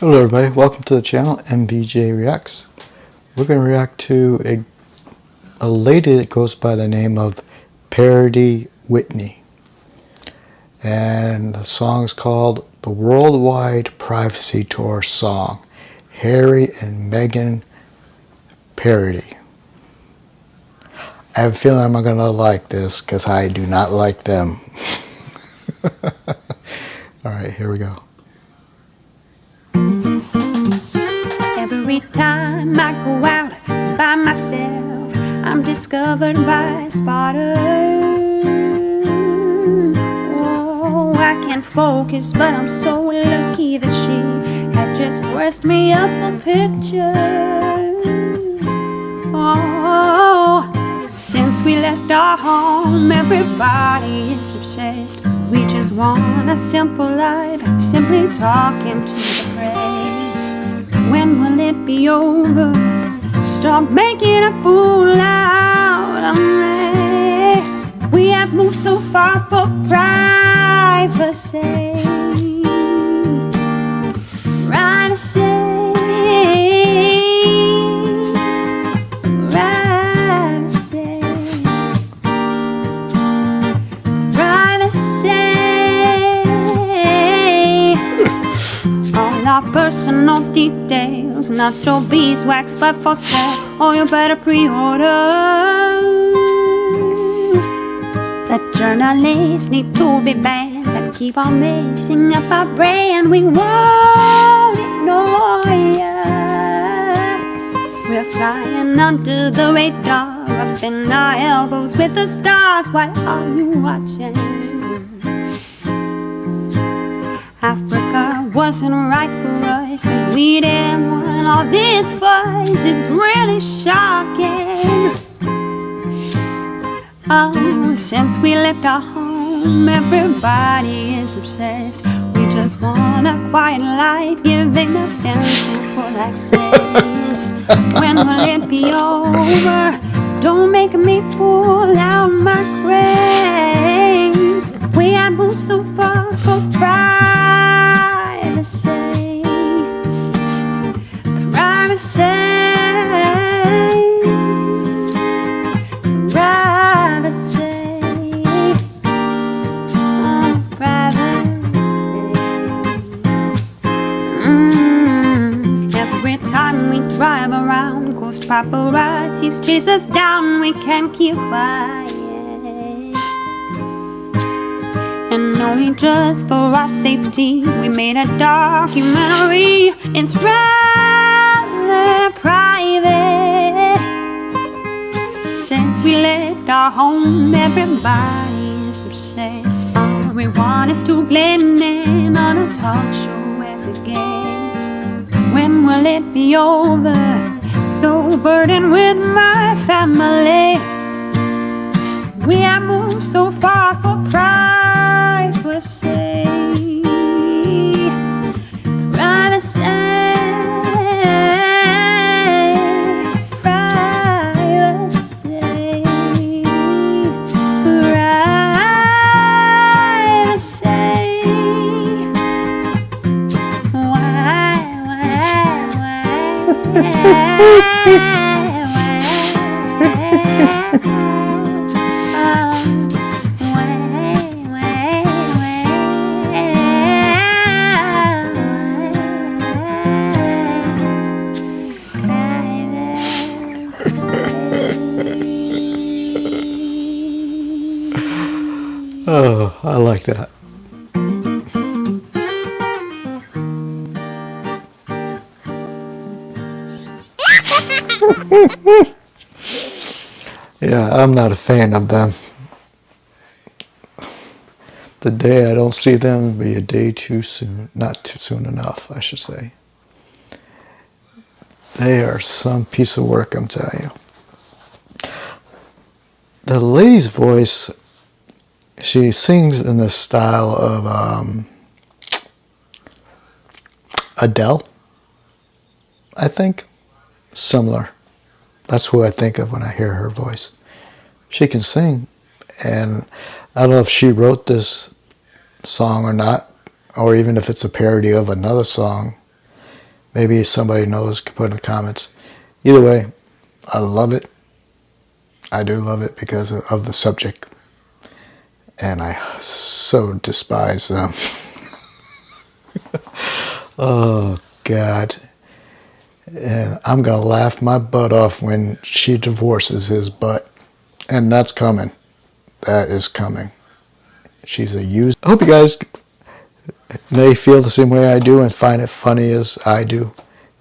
Hello everybody, welcome to the channel MVJ Reacts. We're going to react to a, a lady that goes by the name of Parody Whitney. And the song is called the Worldwide Privacy Tour Song, Harry and Meghan Parody. I have a feeling I'm going to like this because I do not like them. Alright, here we go. By. Oh, I can't focus, but I'm so lucky that she had just dressed me up for pictures. Oh, since we left our home, everybody is obsessed. We just want a simple life, simply talking to the press. When will it be over? Stop making a fool out We have moved so far for privacy. Right to say. All our personal details, not your beeswax, but for sale. Or you better pre-order. The journalists need to be banned that keep on messing up our brand. We won't ignore ya. We're flying under the radar, up in our elbows with the stars. Why are you watching? Africa wasn't right for us Cause we didn't want all this fuss It's really shocking. Oh, since we left our home Everybody is obsessed. We just want a quiet life Giving the fancy full access. When will it be over? Don't make me pull out my crane cause paparazzis chase us down, we can't keep quiet. And only just for our safety We made a documentary It's rather private Since we left our home Everybody's obsessed All we want is to blend in On a talk show as a guest When will it be over? So burdened with my family. We have moved so far for pride Oh, I like that. Yeah, I'm not a fan of them. The day I don't see them will be a day too soon. Not too soon enough, I should say. They are some piece of work, I'm telling you. The lady's voice, she sings in the style of um, Adele, I think. Similar. That's who I think of when I hear her voice. She can sing, and I don't know if she wrote this song or not, or even if it's a parody of another song. Maybe somebody knows can put in the comments. Either way, I love it. I do love it because of the subject. And I so despise them. oh, God. And I'm going to laugh my butt off when she divorces his butt. And that's coming. That is coming. She's a used. I hope you guys may feel the same way I do and find it funny as I do.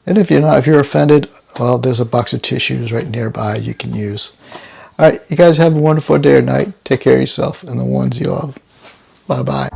And if you're not, if you're offended, well, there's a box of tissues right nearby you can use. All right, you guys have a wonderful day or night. Take care of yourself and the ones you love. Bye bye.